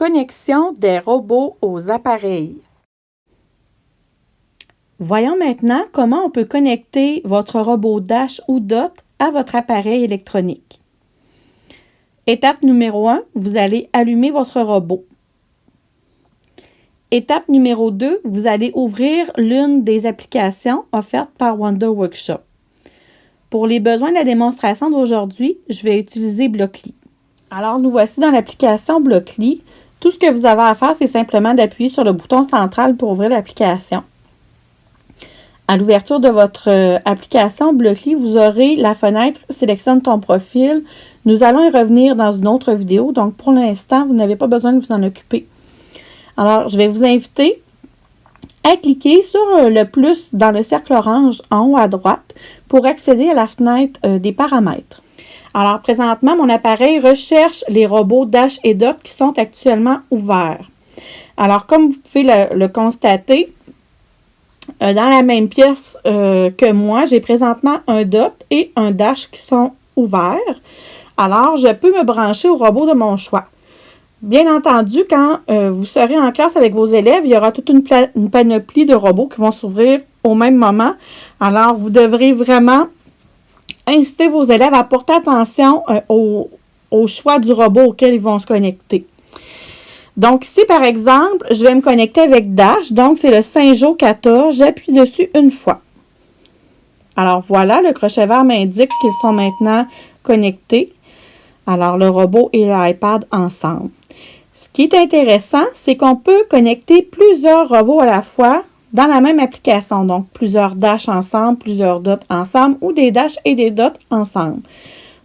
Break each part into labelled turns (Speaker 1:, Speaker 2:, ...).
Speaker 1: Connexion des robots aux appareils. Voyons maintenant comment on peut connecter votre robot Dash ou DOT à votre appareil électronique. Étape numéro 1, vous allez allumer votre robot. Étape numéro 2, vous allez ouvrir l'une des applications offertes par Wonder Workshop. Pour les besoins de la démonstration d'aujourd'hui, je vais utiliser Blockly. Alors, nous voici dans l'application Blockly. Tout ce que vous avez à faire, c'est simplement d'appuyer sur le bouton central pour ouvrir l'application. À l'ouverture de votre euh, application Blockly, vous aurez la fenêtre « Sélectionne ton profil ». Nous allons y revenir dans une autre vidéo, donc pour l'instant, vous n'avez pas besoin de vous en occuper. Alors, je vais vous inviter à cliquer sur euh, le plus dans le cercle orange en haut à droite pour accéder à la fenêtre euh, des paramètres. Alors, présentement, mon appareil recherche les robots Dash et Dot qui sont actuellement ouverts. Alors, comme vous pouvez le, constater, euh, dans la même pièce euh, que moi, j'ai présentement un Dot et un Dash qui sont ouverts. Alors, je peux me brancher au robot de mon choix. Bien entendu, quand euh, vous serez en classe avec vos élèves, il y aura toute une, une panoplie de robots qui vont s'ouvrir au même moment. Alors, vous devrez vraiment inciter vos élèves à porter attention euh, au, choix du robot auquel ils vont se connecter. Donc ici, par exemple, je vais me connecter avec Dash. Donc, c'est le Saint-Jean 14. J'appuie dessus une fois. Alors voilà, le crochet vert m'indique qu'ils sont maintenant connectés. Alors, le robot et l'iPad ensemble. Ce qui est intéressant, c'est qu'on peut connecter plusieurs robots à la fois dans la même application. Donc, plusieurs dash ensemble, plusieurs dots ensemble ou des dash et des dots ensemble.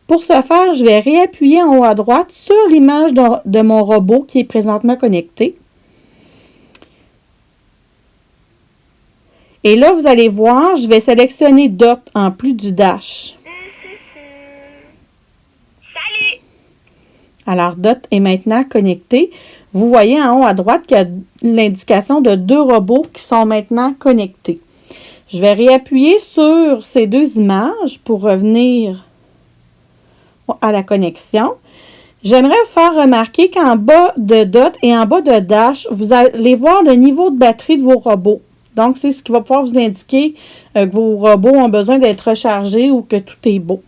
Speaker 1: Pour ce faire, je vais réappuyer en haut à droite sur l'image de, mon robot qui est présentement connecté. Et là, vous allez voir, je vais sélectionner dot en plus du dash. Alors, dot est maintenant connecté. Vous voyez en haut à droite qu'il y a l'indication de deux robots qui sont maintenant connectés. Je vais réappuyer sur ces deux images pour revenir à la connexion. J'aimerais vous faire remarquer qu'en bas de DOT et en bas de Dash, vous allez voir le niveau de batterie de vos robots. Donc, c'est ce qui va pouvoir vous indiquer euh, que vos robots ont besoin d'être rechargés ou que tout est beau.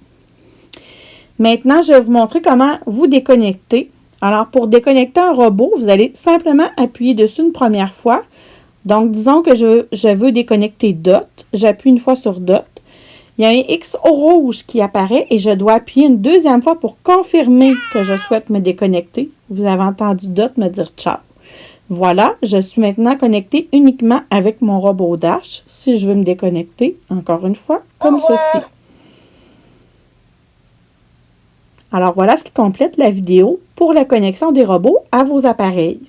Speaker 1: Maintenant, je vais vous montrer comment vous déconnecter. Alors, pour déconnecter un robot, vous allez simplement appuyer dessus une première fois. Donc, disons que je, veux déconnecter DOT. J'appuie une fois sur DOT. Il y a un X rouge qui apparaît et je dois appuyer une deuxième fois pour confirmer que je souhaite me déconnecter. Vous avez entendu DOT me dire ciao. Voilà, je suis maintenant connecté uniquement avec mon robot Dash. Si je veux me déconnecter, encore une fois, comme ceci. Alors voilà ce qui complète la vidéo pour la connexion des robots à vos appareils.